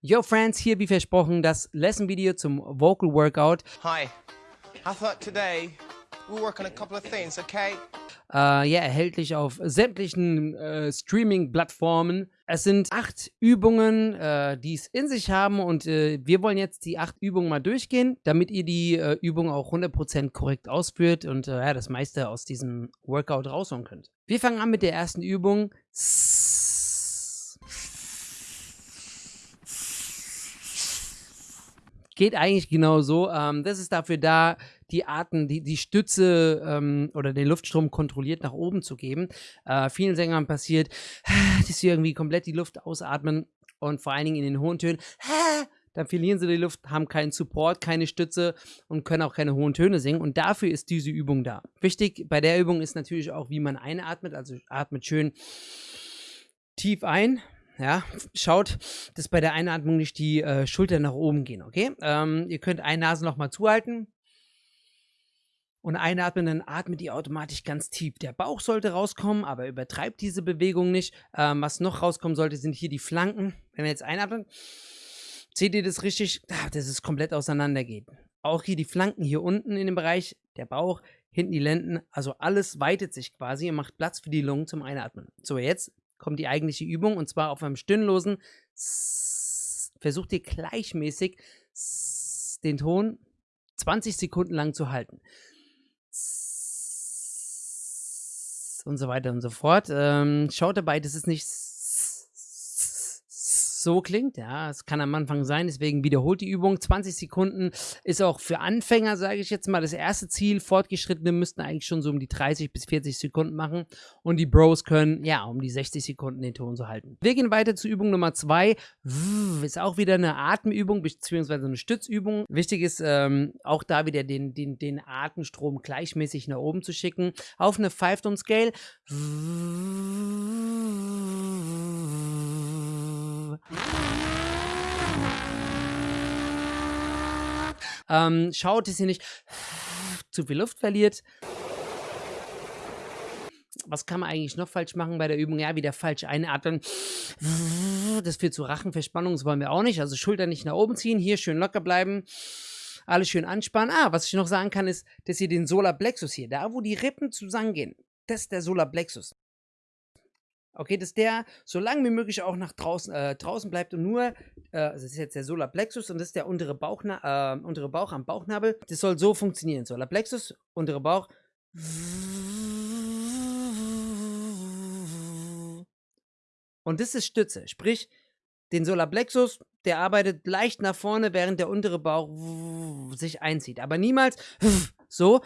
Yo Friends, hier wie versprochen das Lesson-Video zum Vocal Workout. Hi, I thought today we'll work on a couple of things, okay? Äh, ja, erhältlich auf sämtlichen äh, Streaming-Plattformen. Es sind acht Übungen, äh, die es in sich haben und wir wollen jetzt die acht Übungen mal durchgehen, damit ihr die äh, Übung auch 100% korrekt ausführt und ja, das meiste aus diesem Workout rausholen könnt. Wir fangen an mit der ersten Übung. Geht eigentlich genau so. Ähm, das ist dafür da, die Arten, die, die Stütze ähm, oder den Luftstrom kontrolliert nach oben zu geben. Äh, vielen Sängern passiert, dass sie irgendwie komplett die Luft ausatmen und vor allen Dingen in den hohen Tönen. Dann verlieren sie die Luft, haben keinen Support, keine Stütze und können auch keine hohen Töne singen. Und dafür ist diese Übung da. Wichtig bei der Übung ist natürlich auch, wie man einatmet. Also atmet schön tief ein, ja, schaut, dass bei der Einatmung nicht die äh, Schultern nach oben gehen, okay? Ähm, ihr könnt ein Nasenloch mal zuhalten, und einatmen, dann atmet ihr automatisch ganz tief. Der Bauch sollte rauskommen, aber übertreibt diese Bewegung nicht. Ähm, was noch rauskommen sollte, sind hier die Flanken. Wenn wir jetzt einatmen, seht ihr das richtig, dass es komplett auseinander geht. Auch hier die Flanken hier unten in dem Bereich, der Bauch, hinten die Lenden, also alles weitet sich quasi und macht Platz für die Lungen zum Einatmen. So, jetzt kommt die eigentliche Übung und zwar auf einem stirnlosen. Versucht ihr gleichmäßig den Ton 20 Sekunden lang zu halten. und so weiter und so fort. Ähm, schaut dabei, dass es nicht so klingt. Ja, es kann am Anfang sein, deswegen wiederholt die Übung. 20 Sekunden ist auch für Anfänger, sage ich jetzt mal, das erste Ziel. Fortgeschrittene müssten eigentlich schon so um die 30 bis 40 Sekunden machen und die Bros können, ja, um die 60 Sekunden den Ton so halten. Wir gehen weiter zu Übung Nummer 2. Ist auch wieder eine Atemübung beziehungsweise eine Stützübung. Wichtig ist ähm, auch da wieder den, den, den Atemstrom gleichmäßig nach oben zu schicken. Auf eine 5-Tone-Scale. Ähm, schaut, dass ihr nicht zu viel Luft verliert. Was kann man eigentlich noch falsch machen bei der Übung? Ja, wieder falsch einatmen. Das führt zu Rachenverspannung, das wollen wir auch nicht. Also Schultern nicht nach oben ziehen, hier schön locker bleiben. Alles schön anspannen. Ah, was ich noch sagen kann, ist, dass ihr den Solarplexus hier, da wo die Rippen zusammengehen, das ist der Solarplexus. Okay, dass der so lange wie möglich auch nach draußen, äh, draußen bleibt und nur, äh, also das ist jetzt der Solarplexus und das ist der untere, Bauchna äh, untere Bauch am Bauchnabel. Das soll so funktionieren. Solarplexus, untere Bauch. Und das ist Stütze. Sprich, den Solarplexus, der arbeitet leicht nach vorne, während der untere Bauch sich einzieht. Aber niemals so.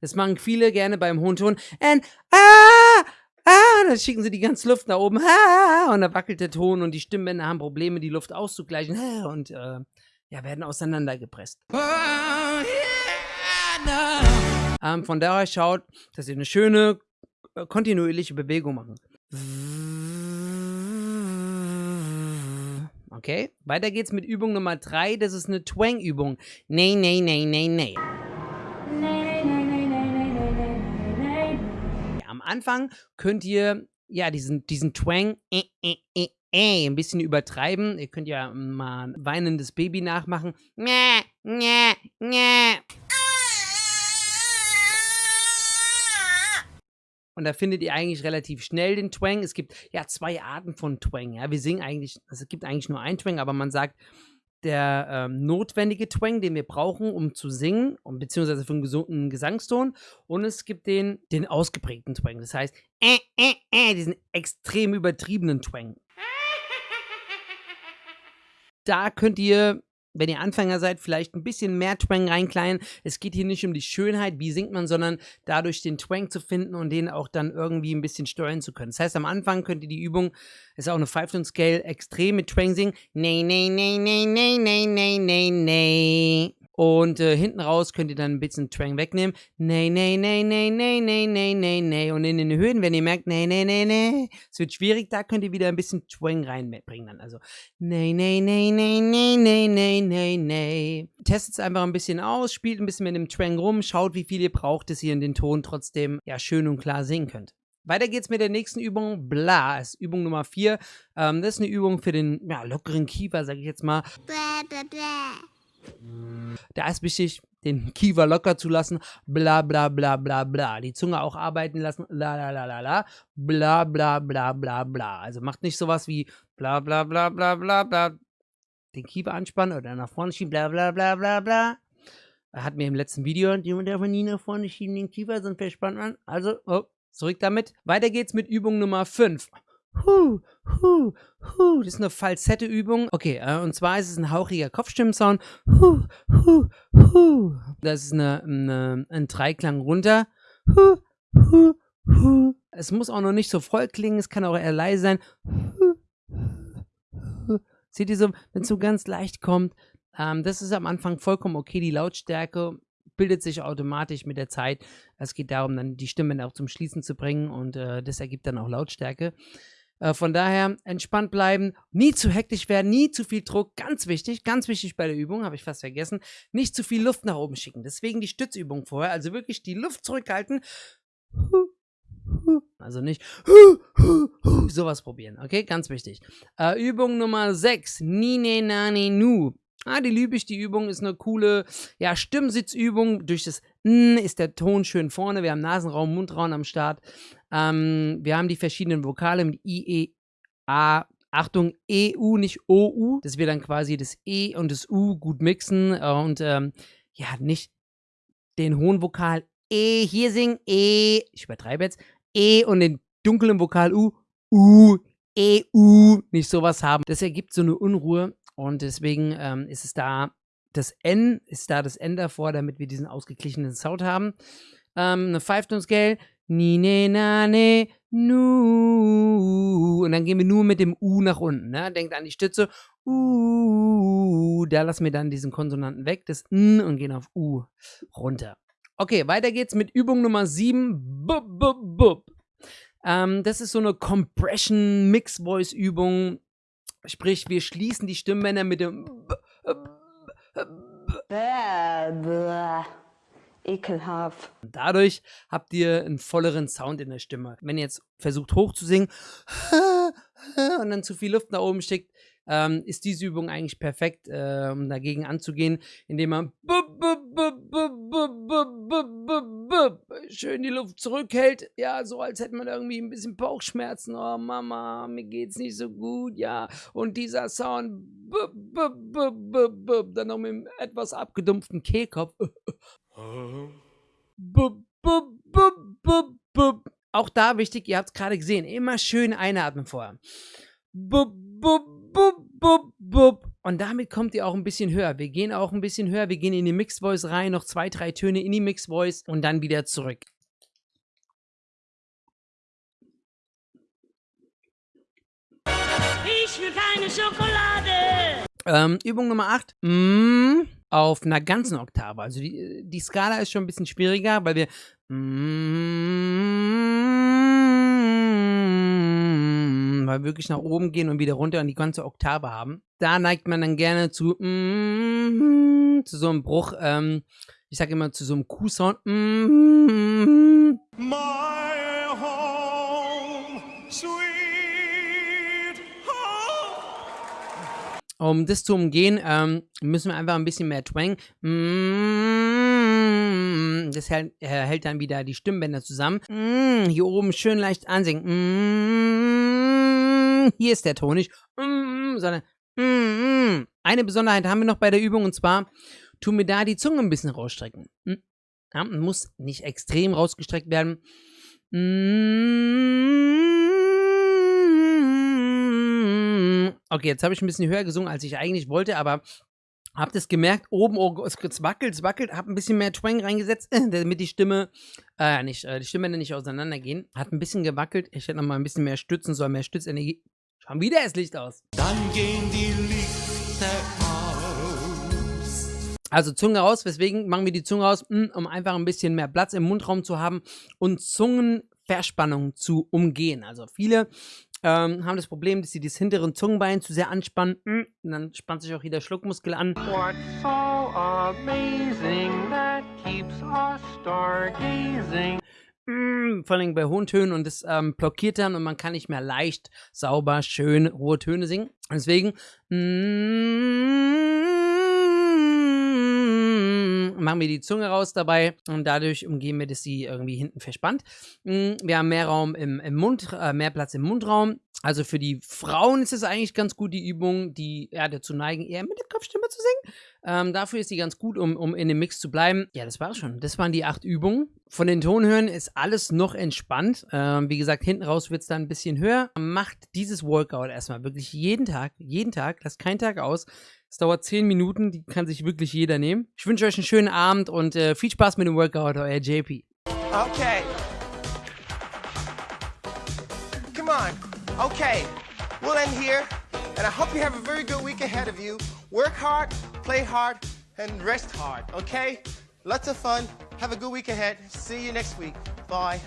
Das machen viele gerne beim hohen Ton. And, ah! Dann schicken sie die ganze Luft nach oben, und da wackelt der Ton und die Stimmbänder haben Probleme, die Luft auszugleichen, und äh, ja, werden auseinandergepresst. Oh, yeah, no. ähm, von daher schaut, dass ihr eine schöne, äh, kontinuierliche Bewegung machen. Okay, weiter geht's mit Übung Nummer 3, das ist eine Twang-Übung. Nee, nee, nee, nee, nee. Anfang könnt ihr ja diesen, diesen Twang äh, äh, äh, äh, ein bisschen übertreiben. Ihr könnt ja mal ein weinendes Baby nachmachen. Und da findet ihr eigentlich relativ schnell den Twang. Es gibt ja zwei Arten von Twang. Ja, wir singen eigentlich, also es gibt eigentlich nur einen Twang, aber man sagt, der ähm, notwendige Twang, den wir brauchen, um zu singen, um, beziehungsweise für einen gesunden Gesangston. Und es gibt den, den ausgeprägten Twang. Das heißt, äh, äh, äh, diesen extrem übertriebenen Twang. Da könnt ihr wenn ihr Anfänger seid, vielleicht ein bisschen mehr Twang reinkleiden. Es geht hier nicht um die Schönheit, wie singt man, sondern dadurch den Twang zu finden und den auch dann irgendwie ein bisschen steuern zu können. Das heißt, am Anfang könnt ihr die Übung, ist auch eine Five-Tone-Scale, extrem mit Twang singen. Nee, nee, nee, nee, nee, nee, nee, nee, nee. Und äh, hinten raus könnt ihr dann ein bisschen Twang wegnehmen. Nee, nee, nee, nee, nee, nee, nee, nee, nee. Und in den Höhen, wenn ihr merkt, nee, nee, nee, nee, es wird schwierig, da könnt ihr wieder ein bisschen Twang reinbringen dann. Also, nee, nee, nee, nee, nee, nee, nee, nee, nee. Testet es einfach ein bisschen aus, spielt ein bisschen mit dem Twang rum, schaut, wie viel ihr braucht, dass ihr in den Ton trotzdem ja schön und klar singen könnt. Weiter geht's mit der nächsten Übung. Bla, ist Übung Nummer 4. Ähm, das ist eine Übung für den ja, lockeren Kiefer, sage ich jetzt mal. Blah, blah, blah. Da ist wichtig, den Kiefer locker zu lassen. Bla, bla, bla, bla, bla. Die Zunge auch arbeiten lassen. La, la, la, la, la. Bla, bla, bla, bla, bla. Also macht nicht sowas wie bla, bla, bla, bla, bla, bla. Den Kiefer anspannen oder nach vorne schieben. Bla, bla, bla, bla, bla. Er hat mir im letzten Video, jemand darf nie nach vorne schieben, den Kiefer, sonst verspannt man. Also, oh, zurück damit. Weiter geht's mit Übung Nummer 5. Huh, huh, huh. Das ist eine Falsette-Übung. Okay, äh, und zwar ist es ein hauchiger Kopfstimmensound. Huh, huh, huh. Das ist eine, eine, ein Dreiklang runter. Huh, huh, huh. Es muss auch noch nicht so voll klingen, es kann auch eher leise sein. Huh, huh. Seht ihr so, wenn es so ganz leicht kommt, ähm, das ist am Anfang vollkommen okay. Die Lautstärke bildet sich automatisch mit der Zeit. Es geht darum, dann die Stimmen auch zum Schließen zu bringen und äh, das ergibt dann auch Lautstärke. Äh, von daher entspannt bleiben, nie zu hektisch werden, nie zu viel Druck. Ganz wichtig, ganz wichtig bei der Übung, habe ich fast vergessen. Nicht zu viel Luft nach oben schicken. Deswegen die Stützübung vorher. Also wirklich die Luft zurückhalten. Also nicht sowas probieren, okay? Ganz wichtig. Äh, Übung Nummer 6. Nine nane nu. Ah, die liebe ich. Die Übung ist eine coole ja, Stimmsitzübung. Durch das N ist der Ton schön vorne. Wir haben Nasenraum, Mundraum am Start. Ähm, wir haben die verschiedenen Vokale mit I, E, A. Achtung, E, U, nicht O, U. Dass wir dann quasi das E und das U gut mixen und ähm, ja, nicht den hohen Vokal E hier singen, E, ich übertreibe jetzt, E und den dunklen Vokal U, U, E, U, nicht sowas haben. Das ergibt so eine Unruhe und deswegen ähm, ist es da, das N ist da das N davor, damit wir diesen ausgeglichenen Sound haben. Ähm, eine Five-Tone-Scale, ni, ne, na, ne, nu. Und dann gehen wir nur mit dem U nach unten. Ne? Denkt an die Stütze. U. Da lassen wir dann diesen Konsonanten weg, das N und gehen auf U runter. Okay, weiter geht's mit Übung Nummer 7. Bub, bub, bub. Ähm, das ist so eine Compression Mix Voice Übung. Sprich, wir schließen die Stimmbänder mit dem Blah, blah. Ekelhaft. Dadurch habt ihr einen volleren Sound in der Stimme. Wenn ihr jetzt versucht hoch zu singen und dann zu viel Luft nach oben schickt, ähm, ist diese Übung eigentlich perfekt, äh, um dagegen anzugehen, indem man schön die Luft zurückhält. Ja, so als hätte man irgendwie ein bisschen Bauchschmerzen. Oh Mama, mir geht's nicht so gut. Ja, und dieser Sound, dann noch mit einem etwas abgedumpften Kehlkopf. Auch da wichtig, ihr habt es gerade gesehen, immer schön einatmen vorher. Und damit kommt ihr auch ein bisschen höher. Wir gehen auch ein bisschen höher. Wir gehen in die Mixed Voice rein, noch zwei, drei Töne in die Mixed Voice und dann wieder zurück. Ich will keine Schokolade. Ähm, Übung Nummer 8. Mm, auf einer ganzen Oktave. Also die, die Skala ist schon ein bisschen schwieriger, weil wir weil wir wirklich nach oben gehen und wieder runter und die ganze Oktave haben. Da neigt man dann gerne zu zu so einem Bruch. Ähm, ich sage immer zu so einem Q-Sound. Um das zu umgehen, ähm, müssen wir einfach ein bisschen mehr Twang. Mm, Das hält, äh, hält dann wieder die Stimmbänder zusammen. Mm, Hier oben schön leicht ansingen. Mm, Hier ist der Ton nicht. Sondern eine Besonderheit haben wir noch bei der Übung und zwar tun wir da die Zunge ein bisschen rausstrecken. Mm, Ja, muss nicht extrem rausgestreckt werden. Okay, jetzt habe ich ein bisschen höher gesungen, als ich eigentlich wollte, aber habt es gemerkt, oben, oh, es wackelt, es wackelt, hab ein bisschen mehr Twang reingesetzt, damit die Stimme, äh, nicht, äh, die Stimmbänder nicht auseinandergehen. Hat ein bisschen gewackelt, ich hätte noch mal ein bisschen mehr stützen sollen, mehr Stützenergie. Schon wieder das Licht aus. Dann gehen die Lichter aus. Also Zunge raus, weswegen machen wir die Zunge raus, Mm, um einfach ein bisschen mehr Platz im Mundraum zu haben und Zungenverspannung zu umgehen. Also viele ähm, haben das Problem, dass sie das hinteren Zungenbein zu sehr anspannen. Mm, Und dann spannt sich auch hier der Schluckmuskel an. What's so amazing that keeps us stargazing? mm, vor allem bei hohen Tönen und das ähm, blockiert dann und man kann nicht mehr leicht, sauber, schön hohe Töne singen. Deswegen mm, machen wir die Zunge raus dabei und dadurch umgehen wir, dass sie irgendwie hinten verspannt. Mm, wir haben mehr Raum im, im Mund, äh, mehr Platz im Mundraum. Also für die Frauen ist es eigentlich ganz gut, die Übung, die ja, dazu neigen, eher mit der Kopfstimme zu singen. Ähm, dafür ist sie ganz gut, um, um in dem Mix zu bleiben. Ja, das war's schon. Das waren die acht Übungen. Von den Tonhören ist alles noch entspannt. Ähm, wie gesagt, hinten raus wird es dann ein bisschen höher. Macht dieses Workout erstmal wirklich jeden Tag, jeden Tag, lasst keinen Tag aus. Es dauert zehn Minuten, die kann sich wirklich jeder nehmen. Ich wünsche euch einen schönen Abend und äh, viel Spaß mit dem Workout, euer JP. Okay. Come on. Okay. We'll end here. And I hope you have a very good week ahead of you. Work hard, play hard, and rest hard, okay? Lots of fun. Have a good week ahead. See you next week. Bye.